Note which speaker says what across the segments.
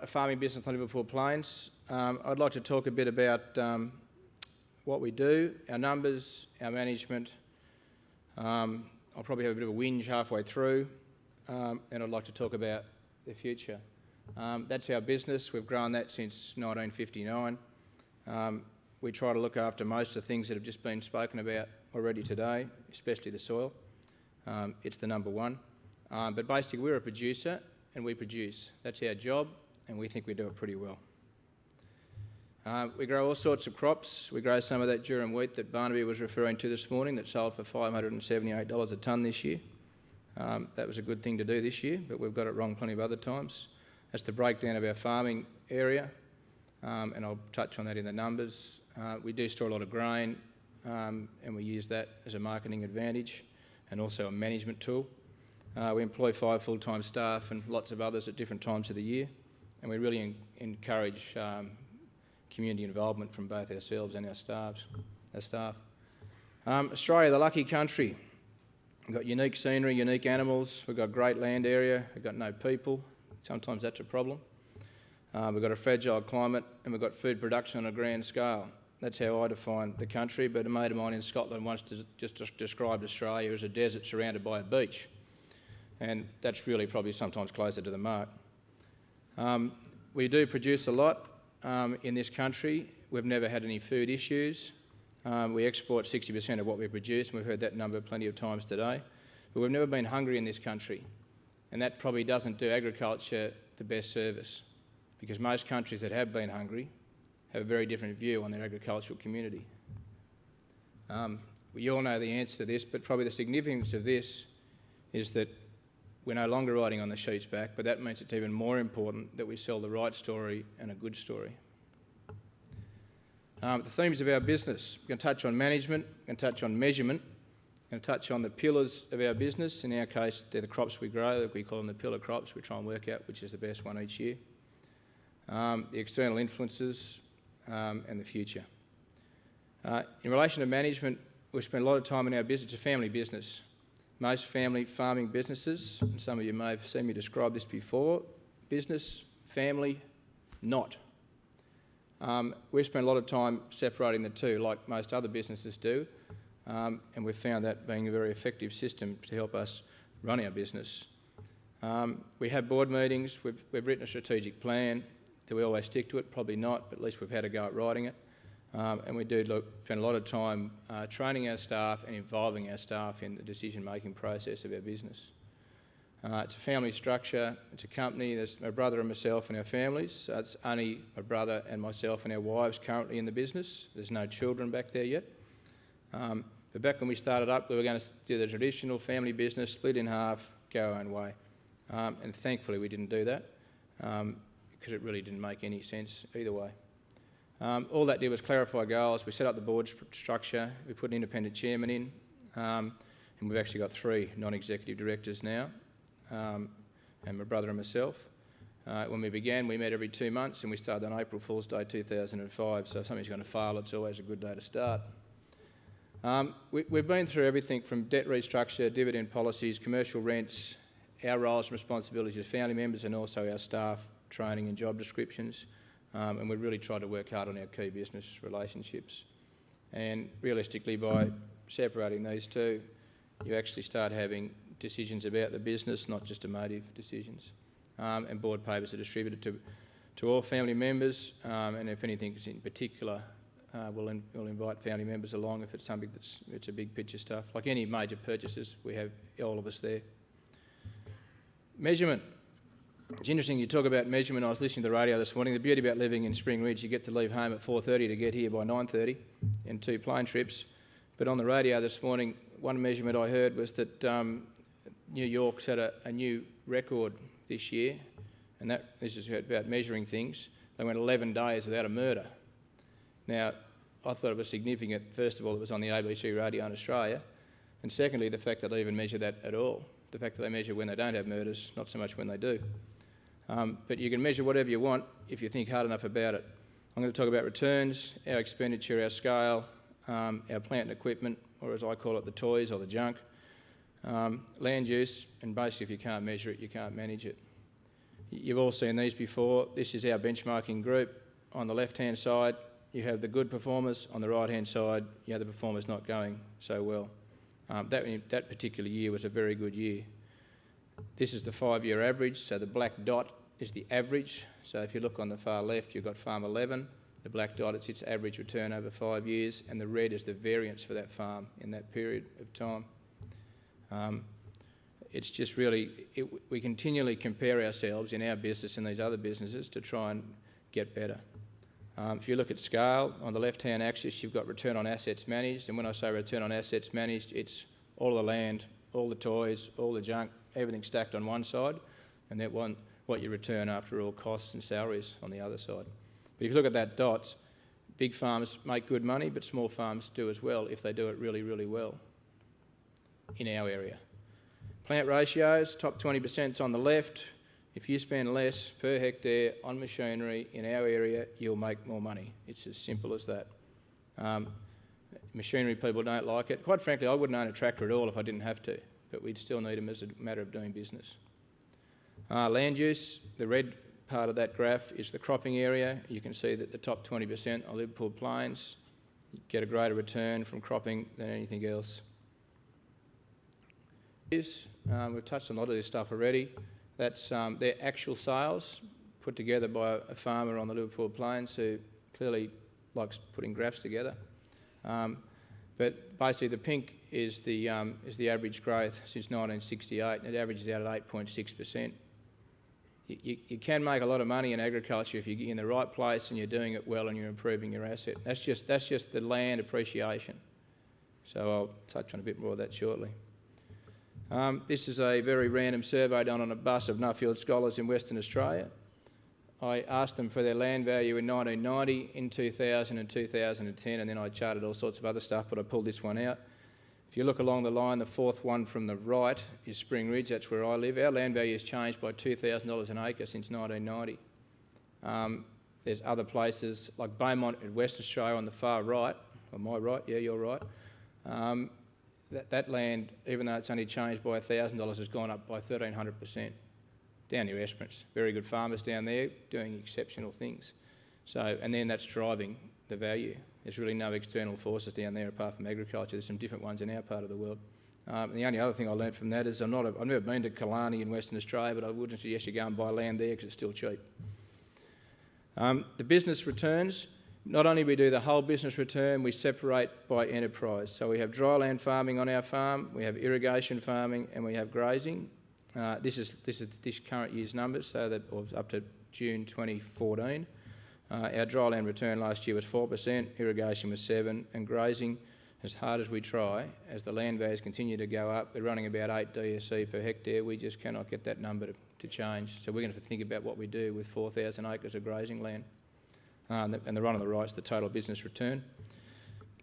Speaker 1: a farming business on Liverpool Plains. Um, I'd like to talk a bit about um, what we do, our numbers, our management. Um, I'll probably have a bit of a whinge halfway through, um, and I'd like to talk about the future. Um, that's our business. We've grown that since 1959. Um, we try to look after most of the things that have just been spoken about already today, especially the soil. It's the number one. But basically, we're a producer and we produce. That's our job, and we think we do it pretty well. Uh, we grow all sorts of crops. We grow some of that durum wheat that Barnaby was referring to this morning that sold for $578 a tonne this year. Um, that was a good thing to do this year, but we've got it wrong plenty of other times. That's the breakdown of our farming area, um, and I'll touch on that in the numbers. Uh, we do store a lot of grain, um, and we use that as a marketing advantage and also a management tool. Uh, we employ five full-time staff and lots of others at different times of the year, and we really en encourage um, community involvement from both ourselves and our staff. Our staff. Um, Australia, the lucky country. We've got unique scenery, unique animals, we've got great land area, we've got no people. Sometimes that's a problem. Uh, we've got a fragile climate and we've got food production on a grand scale. That's how I define the country, but a mate of mine in Scotland once just described Australia as a desert surrounded by a beach. And that's really probably sometimes closer to the mark. Um, we do produce a lot um, in this country. We've never had any food issues. Um, we export 60% of what we produce, and we've heard that number plenty of times today. But we've never been hungry in this country, and that probably doesn't do agriculture the best service, because most countries that have been hungry have a very different view on their agricultural community. Um, we all know the answer to this, but probably the significance of this is that we're no longer riding on the sheep's back, but that means it's even more important that we sell the right story and a good story. Um, the themes of our business, we're going to touch on management, we're going to touch on measurement, we're going to touch on the pillars of our business. In our case, they're the crops we grow, we call them the pillar crops. We try and work out which is the best one each year. Um, the external influences, um, and the future. Uh, in relation to management, we spend a lot of time in our business. It's a family business. Most family farming businesses, some of you may have seen me describe this before, business, family, not. Um, we spend a lot of time separating the two, like most other businesses do, um, and we've found that being a very effective system to help us run our business. Um, we have board meetings, we've, we've written a strategic plan, do we always stick to it? Probably not, but at least we've had a go at writing it. Um, and we do look, spend a lot of time uh, training our staff and involving our staff in the decision-making process of our business. Uh, it's a family structure, it's a company, there's my brother and myself and our families. So it's only my brother and myself and our wives currently in the business. There's no children back there yet. Um, but back when we started up, we were going to do the traditional family business, split in half, go our own way. Um, and thankfully we didn't do that. Um, because it really didn't make any sense either way. Um, all that did was clarify goals. We set up the board structure. We put an independent chairman in, um, and we've actually got three non-executive directors now, um, and my brother and myself. Uh, when we began, we met every two months, and we started on April Fool's Day 2005. So if something's going to fail, it's always a good day to start. Um, we, have been through everything from debt restructure, dividend policies, commercial rents, our roles and responsibilities as family members, and also our staff training and job descriptions, um, and we really try to work hard on our key business relationships. And realistically, by separating these two, you actually start having decisions about the business, not just emotive decisions. Um, and board papers are distributed to, to all family members, um, and if anything is in particular, uh, we'll, in, we'll invite family members along if it's something that's it's a big picture stuff. Like any major purchases, we have all of us there. Measurement. It's interesting you talk about measurement. I was listening to the radio this morning. The beauty about living in Spring Ridge, you get to leave home at 4.30 to get here by 9.30 in two plane trips. But on the radio this morning, one measurement I heard was that um, New York set a, a, new record this year, and that this is about measuring things. They went 11 days without a murder. Now, I thought it was significant, first of all, it was on the ABC radio in Australia, and secondly, the fact that they even measure that at all. The fact that they measure when they don't have murders, not so much when they do. Um, but you can measure whatever you want if you think hard enough about it. I'm going to talk about returns, our expenditure, our scale, um, our plant and equipment, or as I call it, the toys or the junk, um, land use, and basically if you can't measure it, you can't manage it. You've all seen these before. This is our benchmarking group. On the left-hand side, you have the good performers. On the right-hand side, you have the performers not going so well. Um, that, that particular year was a very good year. This is the five-year average, so the black dot is the average. So if you look on the far left, you've got farm 11. The black dot is its average return over five years, and the red is the variance for that farm in that period of time. Um, it's just really, it, we continually compare ourselves in our business and these other businesses to try and get better. Um, if you look at scale, on the left-hand axis, you've got return on assets managed, and when I say return on assets managed, it's all the land, all the toys, all the junk, everything stacked on one side, and that one, what you return after all costs and salaries on the other side. But if you look at that dots, big farms make good money, but small farms do as well if they do it really, really well in our area. Plant ratios, top 20% is on the left. If you spend less per hectare on machinery in our area, you'll make more money. It's as simple as that. Um, machinery people don't like it. Quite frankly, I wouldn't own a tractor at all if I didn't have to, but we'd still need them as a matter of doing business. Uh, land use, the red part of that graph is the cropping area. You can see that the top 20% are Liverpool Plains. You get a greater return from cropping than anything else. Um, we've touched on a lot of this stuff already. That's um, their actual sales put together by a farmer on the Liverpool Plains who clearly likes putting graphs together. Um, but basically, the pink is the, um, is the average growth since 1968, and it averages out at 8.6%. You, you, you, can make a lot of money in agriculture if you're in the right place and you're doing it well and you're improving your asset. That's just, that's just the land appreciation. So I'll touch on a bit more of that shortly. Um, this is a very random survey done on a bus of Nuffield scholars in Western Australia. I asked them for their land value in 1990, in 2000 and 2010, and then I charted all sorts of other stuff, but I pulled this one out. If you look along the line, the fourth one from the right is Spring Ridge, that's where I live. Our land value has changed by $2,000 an acre since 1990. Um, there's other places like Beaumont in West Australia on the far right, on my right, yeah, you're right. Um, that, that land, even though it's only changed by $1,000, has gone up by 1,300% down near Esperance. Very good farmers down there doing exceptional things. So, and then that's driving the value. There's really no external forces down there apart from agriculture. There's some different ones in our part of the world. Um, the only other thing I learned from that is I'm not a, I've never been to Killarney in Western Australia, but I wouldn't suggest you go and buy land there because it's still cheap. Um, the business returns, not only we do the whole business return, we separate by enterprise. So we have dryland farming on our farm, we have irrigation farming, and we have grazing. Uh, this is this is this current year's numbers, so that was up to June 2014. Uh, our dryland return last year was 4%, irrigation was 7 and grazing, as hard as we try, as the land values continue to go up, we're running about 8 DSE per hectare, we just cannot get that number to, to change. So we're going to have to think about what we do with 4,000 acres of grazing land. Uh, and, the, and the run on the right is the total business return.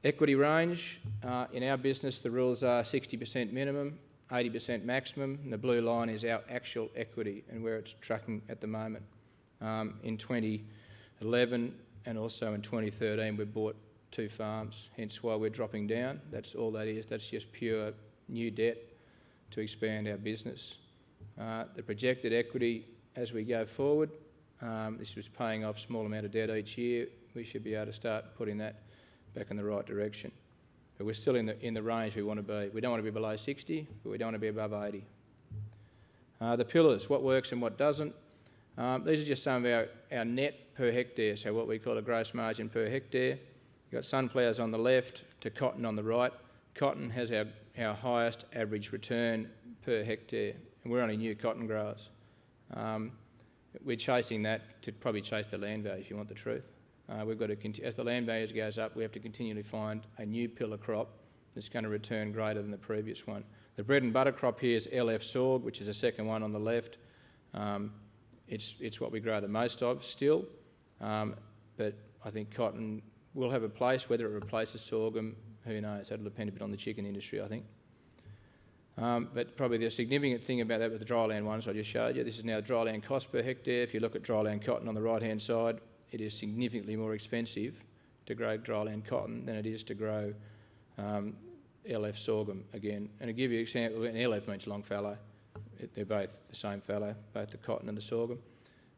Speaker 1: Equity range, uh, in our business the rules are 60% minimum, 80% maximum, and the blue line is our actual equity and where it's tracking at the moment. Um, in 2011 and also in 2013 we bought two farms, hence why we're dropping down. That's all that is, that's just pure new debt to expand our business. Uh, the projected equity as we go forward um, this was paying off small amount of debt each year. We should be able to start putting that back in the right direction. But we're still in the, in the range we want to be. We don't want to be below 60, but we don't want to be above 80. Uh, the pillars, what works and what doesn't. Um, these are just some of our, our net per hectare, so what we call a gross margin per hectare. You've got sunflowers on the left to cotton on the right. Cotton has our, our highest average return per hectare, and we're only new cotton growers. Um, we're chasing that to probably chase the land value if you want the truth. Uh, we've got to, as the land values goes up, we have to continually find a new pillar crop that's going to return greater than the previous one. The bread and butter crop here is LF sorg, which is the second one on the left. Um, it's, it's what we grow the most of still, um, but I think cotton will have a place. Whether it replaces sorghum, who knows? That'll depend a bit on the chicken industry, I think. Um, but probably the significant thing about that with the dryland ones I just showed you, this is now dryland cost per hectare. If you look at dryland cotton on the right-hand side, it is significantly more expensive to grow dryland cotton than it is to grow um, LF sorghum again. And to give you an example, and LF means long fallow. It, they're both the same fallow, both the cotton and the sorghum.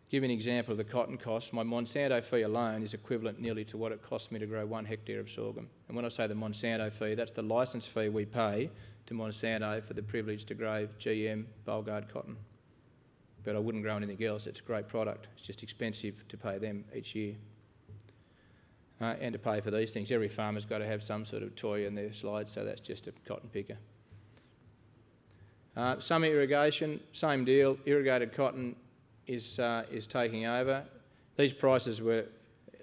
Speaker 1: give you an example of the cotton cost, my Monsanto fee alone is equivalent nearly to what it costs me to grow one hectare of sorghum. And when I say the Monsanto fee, that's the licence fee we pay to Monsanto for the privilege to grow GM Bollgard cotton. But I wouldn't grow anything else. It's a great product. It's just expensive to pay them each year. Uh, and to pay for these things. Every farmer's got to have some sort of toy in their slide, so that's just a cotton picker. Uh, summer irrigation, same deal. Irrigated cotton is, uh, is taking over. These prices were,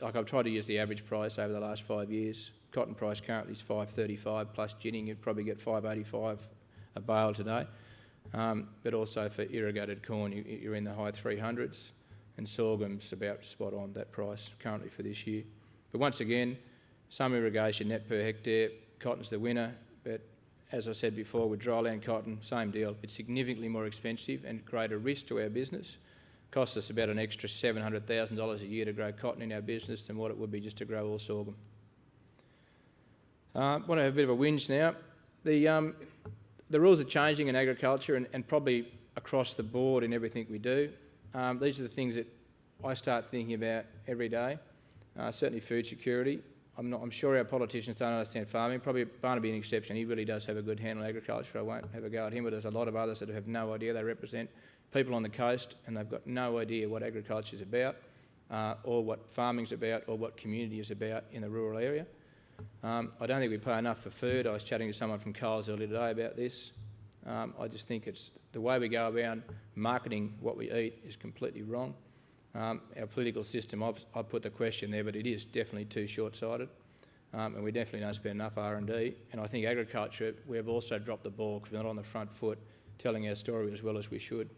Speaker 1: like I've tried to use the average price over the last five years. Cotton price currently is 535 plus ginning. You'd probably get 585 a bale today. Um, but also for irrigated corn, you, are in the high 300s, and sorghum's about spot on that price currently for this year. But once again, some irrigation net per hectare, cotton's the winner, but as I said before, with dryland cotton, same deal. It's significantly more expensive and greater risk to our business. Costs us about an extra $700,000 a year to grow cotton in our business than what it would be just to grow all sorghum. I uh, want to have a bit of a whinge now. The, um, the rules are changing in agriculture and, and, probably across the board in everything we do. Um, these are the things that I start thinking about every day. Uh, certainly food security. I'm, not, I'm, sure our politicians don't understand farming. Probably Barnaby an exception. He really does have a good handle on agriculture. I won't have a go at him, but there's a lot of others that have no idea. They represent people on the coast and they've got no idea what agriculture is about uh, or what farming's about or what community is about in the rural area. Um, I don't think we pay enough for food. I was chatting to someone from Coles earlier today about this. Um, I just think it's the way we go around marketing what we eat is completely wrong. Um, our political system, I've, I've, put the question there, but it is definitely too short-sighted. Um, and we definitely don't spend enough R&D. And I think agriculture, we've also dropped the ball because we're not on the front foot telling our story as well as we should.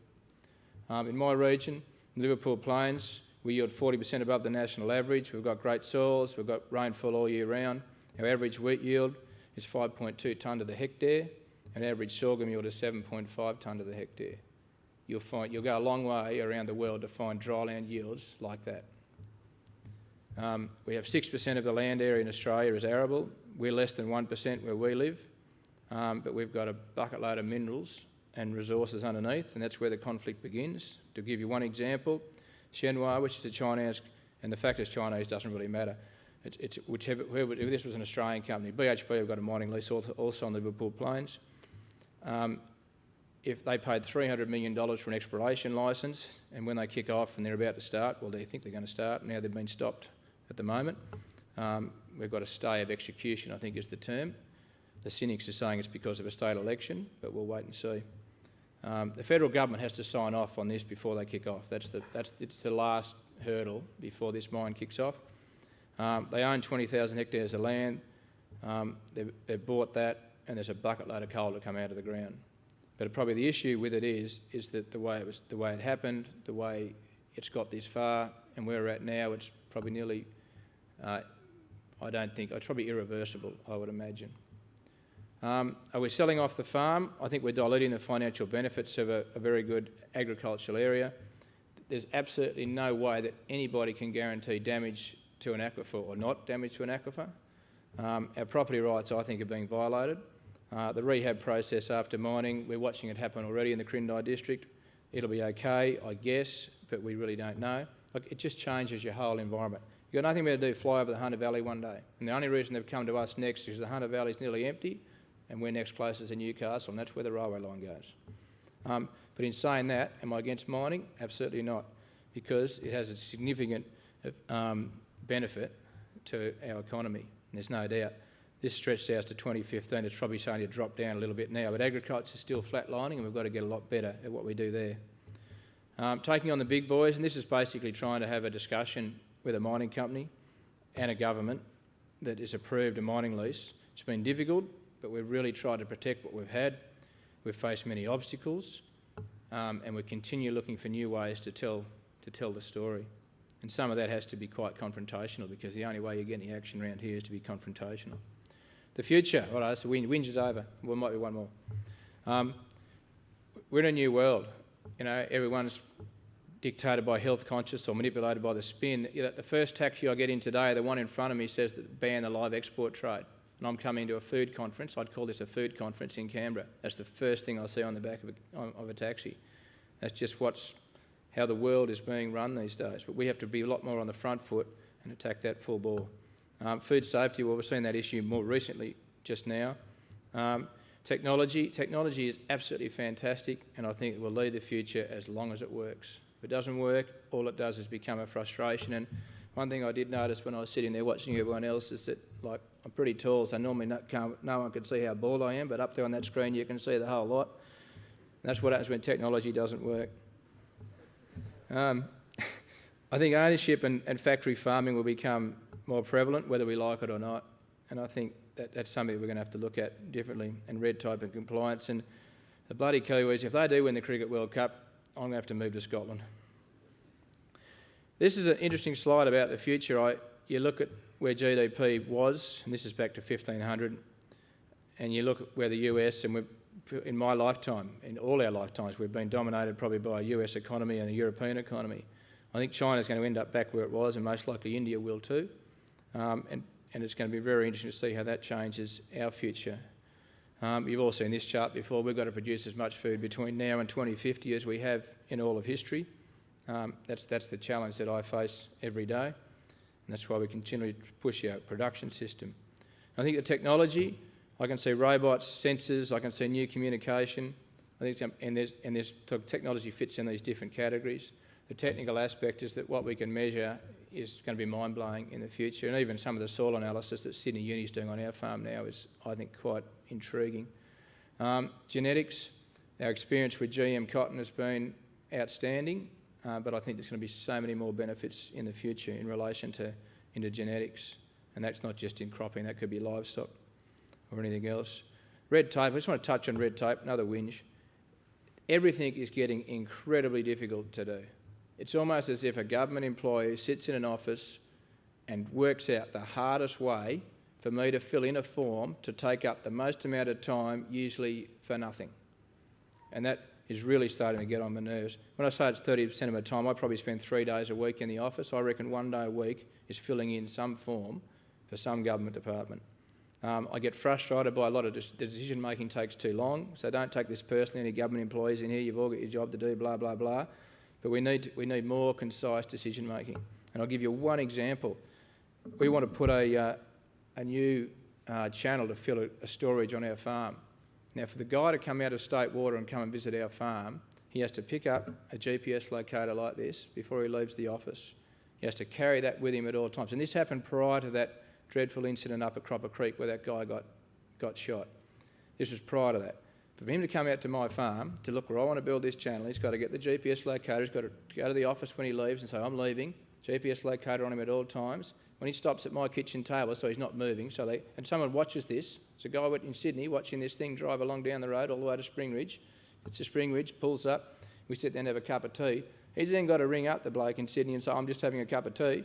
Speaker 1: Um, in my region, Liverpool Plains, we yield 40% above the national average. We've got great soils, we've got rainfall all year round. Our average wheat yield is 5.2 tonne to the hectare, and average sorghum yield is 7.5 tonne to the hectare you'll, find, you'll go a long way around the world to find dryland yields like that. Um, we have 6% of the land area in Australia is arable. We're less than 1% where we live, um, but we've got a bucket load of minerals and resources underneath, and that's where the conflict begins. To give you one example, Shenhua, which is a Chinese, and the fact it's Chinese doesn't really matter. Whichever, whoever, if this was an Australian company, BHP have got a mining lease also, also on the Liverpool Plains. Um, if they paid $300 million for an exploration licence and when they kick off and they're about to start, well, they think they're going to start, now they've been stopped at the moment. Um, we've got a stay of execution, I think is the term. The cynics are saying it's because of a state election, but we'll wait and see. Um, the federal government has to sign off on this before they kick off. That's the, that's, it's the last hurdle before this mine kicks off. Um, they own 20,000 hectares of land. Um, they've, they've bought that and there's a bucket load of coal to come out of the ground. But probably the issue with it is, is that the way it was, the way it happened, the way it's got this far, and where we're at now, it's probably nearly, uh, I don't think, it's probably irreversible, I would imagine. Um, are we selling off the farm? I think we're diluting the financial benefits of a, a very good agricultural area. There's absolutely no way that anybody can guarantee damage to an aquifer or not damage to an aquifer. Um, our property rights, I think, are being violated. Uh, the rehab process after mining, we're watching it happen already in the Quirindi district. It'll be okay, I guess, but we really don't know. Like, it just changes your whole environment. You've got nothing better to do fly over the Hunter Valley one day. And the only reason they've come to us next is the Hunter Valley is nearly empty and we're next closest to Newcastle and that's where the railway line goes. Um, but in saying that, am I against mining? Absolutely not, because it has a significant um, benefit to our economy, there's no doubt. This stretched out to 2015. It's probably starting to drop down a little bit now, but agriculture is still flatlining and we've got to get a lot better at what we do there. Um, taking on the big boys, and this is basically trying to have a discussion with a mining company and a government that has approved a mining lease. It's been difficult, but we've really tried to protect what we've had. We've faced many obstacles, um, and we continue looking for new ways to tell, to tell the story. And some of that has to be quite confrontational because the only way you get any action around here is to be confrontational. The future, all right, so Whinge is over. There might be one more. Um, we're in a new world. You know, everyone's dictated by health conscious or manipulated by the spin. You know, the first taxi I get in today, the one in front of me says that ban the live export trade. And I'm coming to a food conference. I'd call this a food conference in Canberra. That's the first thing I see on the back of a, of a taxi. That's just what's how the world is being run these days. But we have to be a lot more on the front foot and attack that full bore. Um, food safety, well, we've seen that issue more recently just now. Um, technology, technology is absolutely fantastic and I think it will lead the future as long as it works. If it doesn't work, all it does is become a frustration. And one thing I did notice when I was sitting there watching everyone else is that, like, I'm pretty tall, so normally no, no one can see how bald I am, but up there on that screen you can see the whole lot. And that's what happens when technology doesn't work. Um, I think ownership and, and, factory farming will become more prevalent, whether we like it or not. And I think that, that's something we're going to have to look at differently, and red tape and compliance. And the bloody Kiwis, if they do win the Cricket World Cup, I'm going to have to move to Scotland. This is an interesting slide about the future. I, you look at where GDP was, and this is back to 1500, and you look at where the US, and in my lifetime, in all our lifetimes, we've been dominated probably by a US economy and a European economy. I think China's going to end up back where it was, and most likely India will too. Um, and, and it's going to be very interesting to see how that changes our future. Um, you've all seen this chart before. We've got to produce as much food between now and 2050 as we have in all of history. Um, that's, that's the challenge that I face every day, and that's why we continue to push our production system. I think the technology, I can see robots, sensors, I can see new communication, I think, and, there's, and there's technology fits in these different categories. The technical aspect is that what we can measure is going to be mind-blowing in the future, and even some of the soil analysis that Sydney Uni is doing on our farm now is, I think, quite intriguing. Um, genetics, our experience with GM cotton has been outstanding, uh, but I think there's going to be so many more benefits in the future in relation to into genetics, and that's not just in cropping, that could be livestock or anything else. Red tape, I just want to touch on red tape, another whinge. Everything is getting incredibly difficult to do. It's almost as if a government employee sits in an office and works out the hardest way for me to fill in a form to take up the most amount of time, usually for nothing. And that is really starting to get on my nerves. When I say it's 30% of my time, I probably spend three days a week in the office. I reckon one day a week is filling in some form for some government department. Um, I get frustrated by a lot of the decision making takes too long, so don't take this personally. Any government employees in here, you've all got your job to do, blah, blah, blah. But we need, we need more concise decision making. And I'll give you one example. We want to put a, uh, a new uh, channel to fill a, a, storage on our farm. Now, for the guy to come out of state water and come and visit our farm, he has to pick up a GPS locator like this before he leaves the office. He has to carry that with him at all times. And this happened prior to that dreadful incident up at Croppa Creek where that guy got, got shot. This was prior to that. For him to come out to my farm to look where I want to build this channel, he's got to get the GPS locator, he's got to go to the office when he leaves and say, I'm leaving, GPS locator on him at all times. When he stops at my kitchen table, so he's not moving, so they, and someone watches this, there's a guy in Sydney watching this thing drive along down the road all the way to Spring Ridge. It's to Spring Ridge, pulls up, we sit there and have a cup of tea. He's then got to ring up the bloke in Sydney and say, I'm just having a cup of tea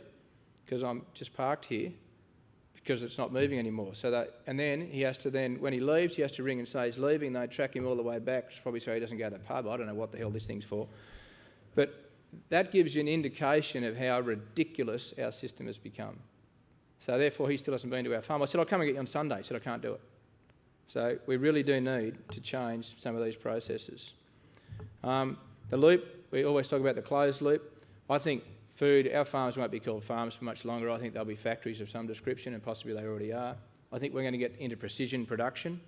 Speaker 1: because I'm just parked here because it's not moving anymore. So that, and then he has to then, when he leaves, he has to ring and say he's leaving. They track him all the way back, probably so he doesn't go to the pub. I don't know what the hell this thing's for. But that gives you an indication of how ridiculous our system has become. So therefore, he still hasn't been to our farm. I said, I'll come and get you on Sunday. He said, I can't do it. So we really do need to change some of these processes. Um, the loop, we always talk about the closed loop. I think food, our farms won't be called farms for much longer. I think they'll be factories of some description, and possibly they already are. I think we're going to get into precision production.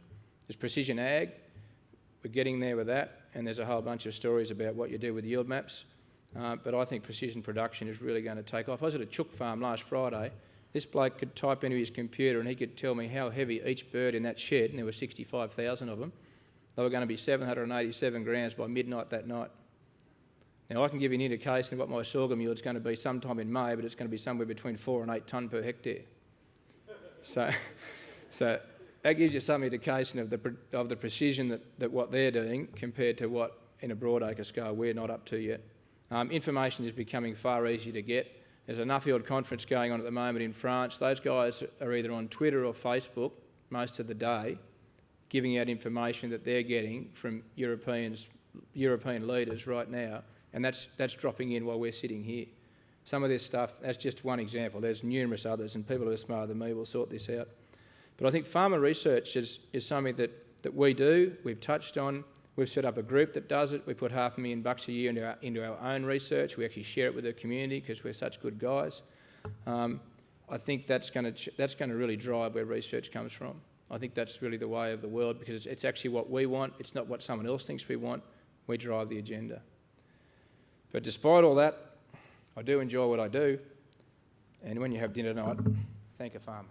Speaker 1: There's precision ag. We're getting there with that, and there's a whole bunch of stories about what you do with yield maps. Uh, but I think precision production is really going to take off. I was at a chook farm last Friday. This bloke could type into his computer and he could tell me how heavy each bird in that shed, and there were 65,000 of them, they were going to be 787 grams by midnight that night. Now, I can give you an indication of what my sorghum yield is going to be sometime in May, but it's going to be somewhere between four and eight tonne per hectare. so, so that gives you some indication of the, of the precision that, that what they're doing compared to what, in a broadacre scale, we're not up to yet. Um, information is becoming far easier to get. There's a Nuffield conference going on at the moment in France. Those guys are either on Twitter or Facebook most of the day, giving out information that they're getting from Europeans, European leaders right now and that's, that's dropping in while we're sitting here. Some of this stuff, that's just one example. There's numerous others, and people who are smarter than me will sort this out. But I think farmer research is, is something that, that we do, we've touched on. We've set up a group that does it. We put half a million bucks a year into our, into our own research. We actually share it with the community because we're such good guys. Um, I think that's going to that's going to really drive where research comes from. I think that's really the way of the world because it's, it's actually what we want. It's not what someone else thinks we want. We drive the agenda. But despite all that, I do enjoy what I do. And when you have dinner tonight, thank a farmer.